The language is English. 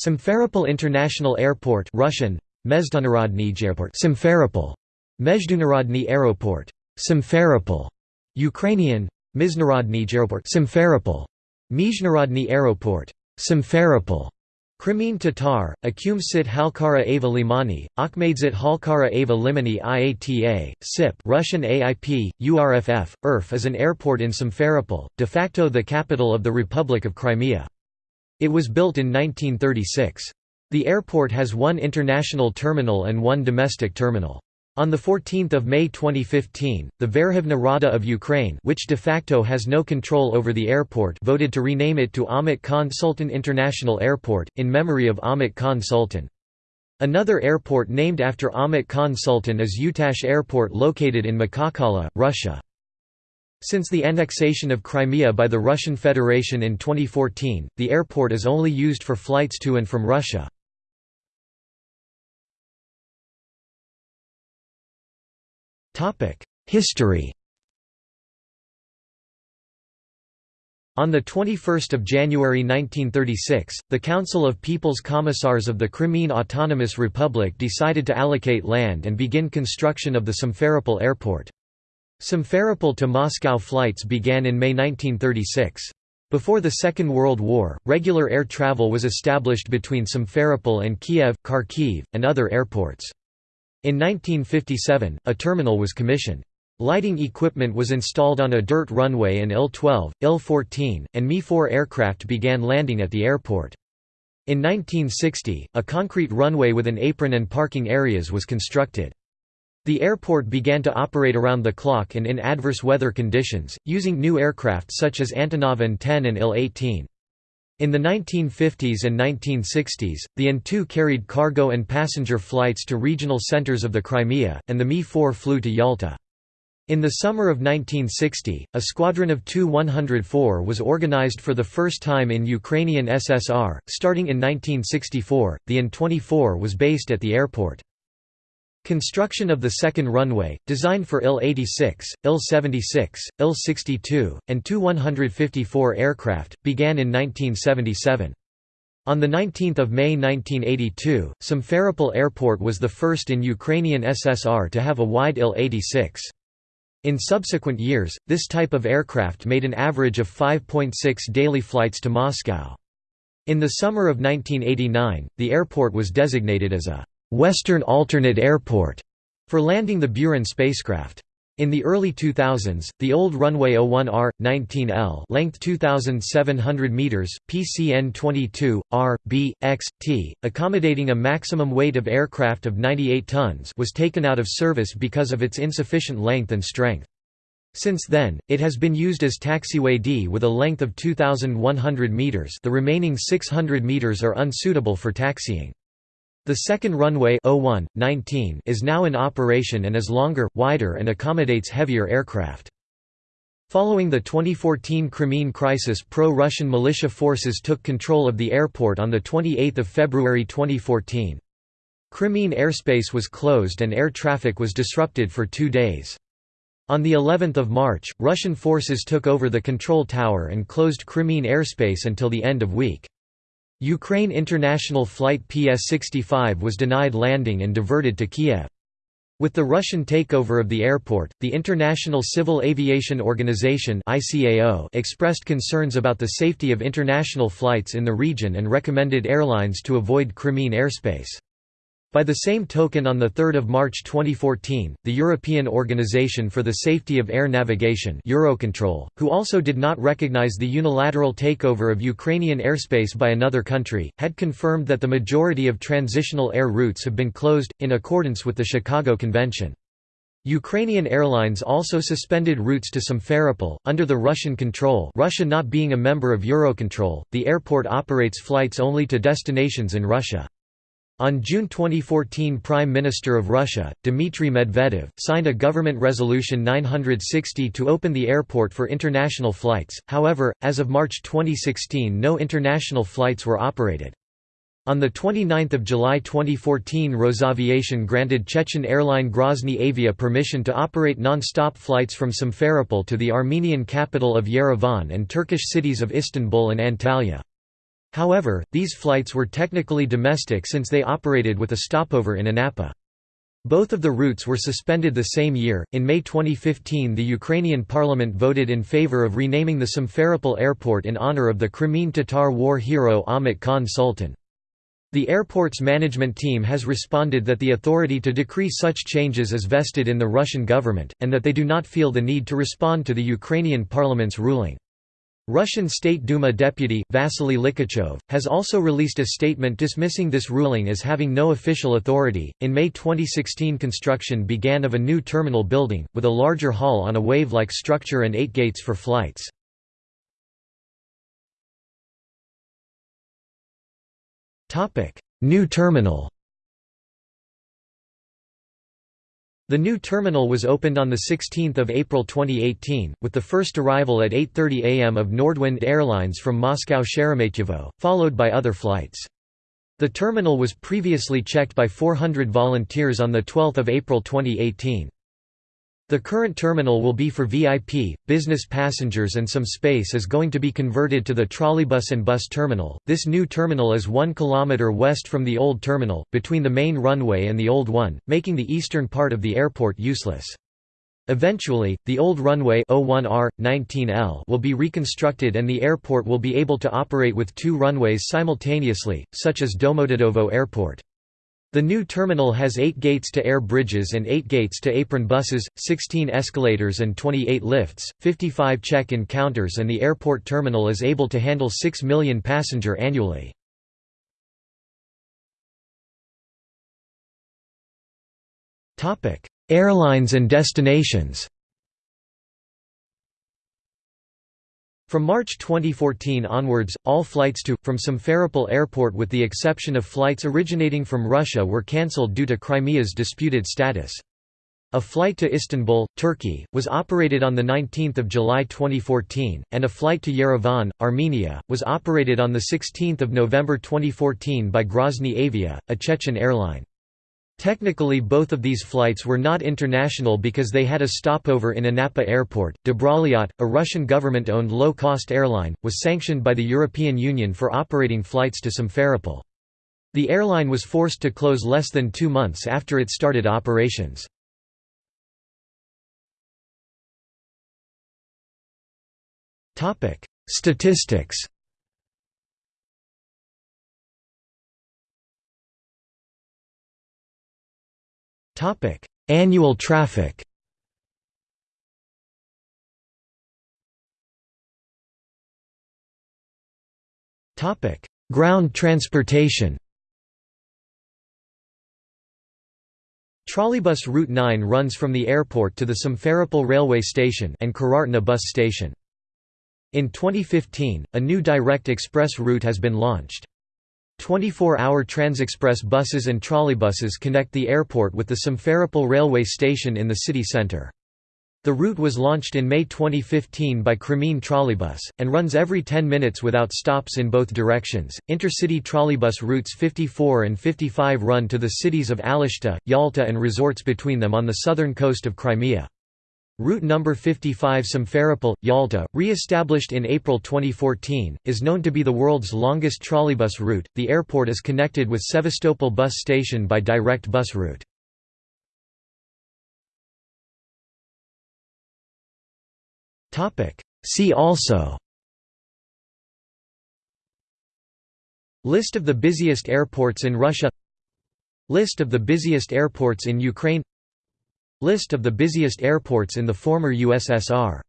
Simferopol International Airport Russian. Simferopol Mezdunarodny Aeroport. Simferopol Ukrainian. Mizhnarodny Airport Simferopol Mizhnarodny Simferopol Crimean Tatar, Akumsit Halkara Ava Limani, Akhmadzit Halkara Ava Limani IATA, SIP Russian AIP, URFF, IRF is an airport in Simferopol, de facto the capital of the Republic of Crimea. It was built in 1936. The airport has one international terminal and one domestic terminal. On 14 May 2015, the Verkhovna Rada of Ukraine which de facto has no control over the airport voted to rename it to Ahmet Khan Sultan International Airport, in memory of Ahmet Khan Sultan. Another airport named after Ahmet Khan Sultan is Uytash Airport located in Makhachkala, Russia. Since the annexation of Crimea by the Russian Federation in 2014, the airport is only used for flights to and from Russia. History On 21 January 1936, the Council of People's Commissars of the Crimean Autonomous Republic decided to allocate land and begin construction of the Simferopol Airport. Simferopol to Moscow flights began in May 1936. Before the Second World War, regular air travel was established between Simferopol and Kiev, Kharkiv, and other airports. In 1957, a terminal was commissioned. Lighting equipment was installed on a dirt runway and Il-12, Il-14, and Mi-4 aircraft began landing at the airport. In 1960, a concrete runway with an apron and parking areas was constructed. The airport began to operate around the clock and in adverse weather conditions, using new aircraft such as Antonov An-10 and Il-18. In the 1950s and 1960s, the An-2 carried cargo and passenger flights to regional centers of the Crimea, and the Mi-4 flew to Yalta. In the summer of 1960, a squadron of Tu-104 was organized for the first time in Ukrainian SSR. Starting in 1964, the An-24 was based at the airport. Construction of the second runway, designed for Il-86, Il-76, Il-62, and Tu-154 aircraft, began in 1977. On 19 May 1982, Simferopol Airport was the first in Ukrainian SSR to have a wide Il-86. In subsequent years, this type of aircraft made an average of 5.6 daily flights to Moscow. In the summer of 1989, the airport was designated as a Western Alternate Airport for landing the Buran spacecraft. In the early 2000s, the old runway 01R 19L, length 2700 meters, PCN 22 R B X T, accommodating a maximum weight of aircraft of 98 tons, was taken out of service because of its insufficient length and strength. Since then, it has been used as taxiway D with a length of 2100 meters. The remaining 600 meters are unsuitable for taxiing. The second runway 01, 19 is now in operation and is longer, wider and accommodates heavier aircraft. Following the 2014 Crimean crisis pro-Russian militia forces took control of the airport on 28 February 2014. Crimean airspace was closed and air traffic was disrupted for two days. On the 11th of March, Russian forces took over the control tower and closed Crimean airspace until the end of week. Ukraine International Flight PS-65 was denied landing and diverted to Kiev. With the Russian takeover of the airport, the International Civil Aviation Organization expressed concerns about the safety of international flights in the region and recommended airlines to avoid Crimean airspace. By the same token on 3 March 2014, the European Organization for the Safety of Air Navigation Eurocontrol, who also did not recognize the unilateral takeover of Ukrainian airspace by another country, had confirmed that the majority of transitional air routes have been closed, in accordance with the Chicago Convention. Ukrainian airlines also suspended routes to Simferopol, under the Russian control Russia not being a member of Eurocontrol, the airport operates flights only to destinations in Russia. On June 2014 Prime Minister of Russia, Dmitry Medvedev, signed a government resolution 960 to open the airport for international flights, however, as of March 2016 no international flights were operated. On 29 July 2014 Rosaviation granted Chechen airline Grozny Avia permission to operate non-stop flights from Simferopol to the Armenian capital of Yerevan and Turkish cities of Istanbul and Antalya. However, these flights were technically domestic since they operated with a stopover in Anapa. Both of the routes were suspended the same year. In May 2015, the Ukrainian parliament voted in favor of renaming the Simferopol airport in honor of the Crimean Tatar war hero Ahmet Khan Sultan. The airport's management team has responded that the authority to decree such changes is vested in the Russian government, and that they do not feel the need to respond to the Ukrainian parliament's ruling. Russian State Duma deputy, Vasily Likhachov, has also released a statement dismissing this ruling as having no official authority. In May 2016, construction began of a new terminal building, with a larger hall on a wave like structure and eight gates for flights. New terminal The new terminal was opened on 16 April 2018, with the first arrival at 8.30 am of Nordwind Airlines from Moscow Sheremetyevo, followed by other flights. The terminal was previously checked by 400 volunteers on 12 April 2018. The current terminal will be for VIP, business passengers and some space is going to be converted to the trolleybus and bus terminal. This new terminal is 1 km west from the old terminal, between the main runway and the old one, making the eastern part of the airport useless. Eventually, the old runway 01R, 19L will be reconstructed and the airport will be able to operate with two runways simultaneously, such as Domodedovo Airport. The new terminal has 8 gates-to-air bridges and 8 gates-to-apron buses, 16 escalators and 28 lifts, 55 check-in counters and the airport terminal is able to handle 6 million passenger annually. Airlines and destinations From March 2014 onwards, all flights to, from Simferopol Airport with the exception of flights originating from Russia were cancelled due to Crimea's disputed status. A flight to Istanbul, Turkey, was operated on 19 July 2014, and a flight to Yerevan, Armenia, was operated on 16 November 2014 by Grozny Avia, a Chechen airline. Technically both of these flights were not international because they had a stopover in Anapa Airport. Dobrolet, a Russian government-owned low-cost airline, was sanctioned by the European Union for operating flights to Simferopol. The airline was forced to close less than two months after it started operations. Statistics Annual traffic Topic: Ground transportation Trolleybus Route 9 runs from the airport to the Simferopol railway station and Kurortnaya bus station. In 2015, a new direct express route has been launched. 24-hour Transexpress buses and trolleybuses connect the airport with the Simferopol railway station in the city centre. The route was launched in May 2015 by Crimean Trolleybus, and runs every 10 minutes without stops in both directions. Intercity trolleybus routes 54 and 55 run to the cities of Alushta, Yalta, and resorts between them on the southern coast of Crimea. Route number 55 Simferopol, Yalta, re-established in April 2014, is known to be the world's longest trolleybus route. The airport is connected with Sevastopol bus station by direct bus route. Topic: See also List of the busiest airports in Russia List of the busiest airports in Ukraine List of the busiest airports in the former USSR